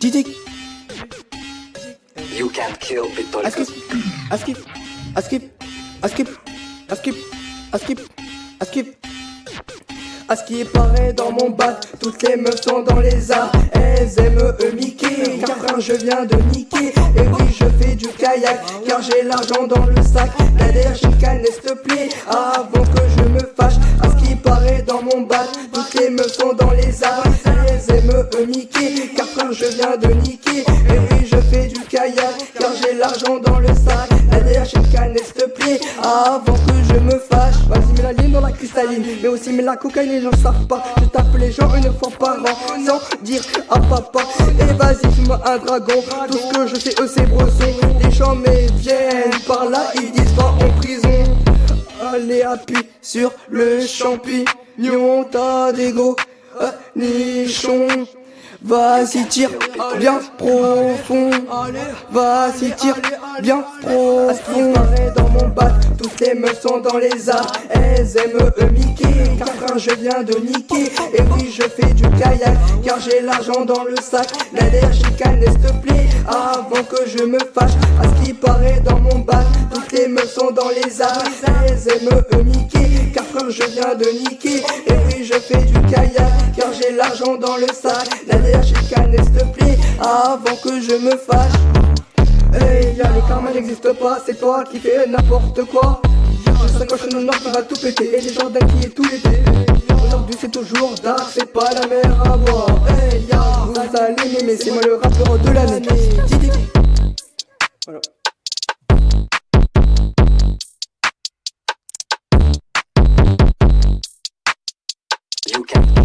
Didic. You can't kill Askip. Pitolkos. Askip. Askip. Askip. Askip. Askip. Askip. À ce qui paraît dans mon bat, toutes les meufs sont dans les arts. Elles aiment eux Mickey, car je viens de niquer Et oui je fais du kayak, car j'ai l'argent dans le sac. La dernière chicane s'il te plaît, avant que je me fâche. À ce qui paraît dans mon bat, toutes les meufs sont dans les arts Et oui je fais du kayak, car j'ai l'argent dans le sac. La dernière chicane s'il te plaît, avant que je me fâche Vas-y mets la ligne dans la cristalline, mais aussi mets la cocaïne les gens savent pas. Je tape les gens une fois par an Sans dire à papa. Et vas-y fume un dragon. Tout ce que je sais eux c'est bresson. Les gens me viennent par là Ils disent va en prison. Allez appuie sur le champignon. T'as des gros nichons Vas-y tire bien profond. Vas-y tire bien profond. Dans mon bat Toutes les meufs sont dans les arts. Elles aiment eux Mickey Car quand je viens de niquer Et oui je fais du kayak Car j'ai l'argent dans le sac. La dernière chicane s'il te plaît Avant que je me fâche. À ce qui paraît dans mon bat Toutes les meufs sont dans les arts. Elles aiment eux Mickey Je viens de niquer Et oui je fais du kayak Car j'ai l'argent dans le sac La dernière chicane s'il te plaît Avant que je me fâche Hey, y'a le karma n'existe pas, c'est toi qui fais n'importe quoi. Sais quand je suis nord qui va tout péter, et les gens qui est tout l'été. Aujourd'hui c'est toujours dark, c'est pas la mer à boire. Hey, ya, vous allez m'aimer, c'est moi le rappeur de l'année. Podcast.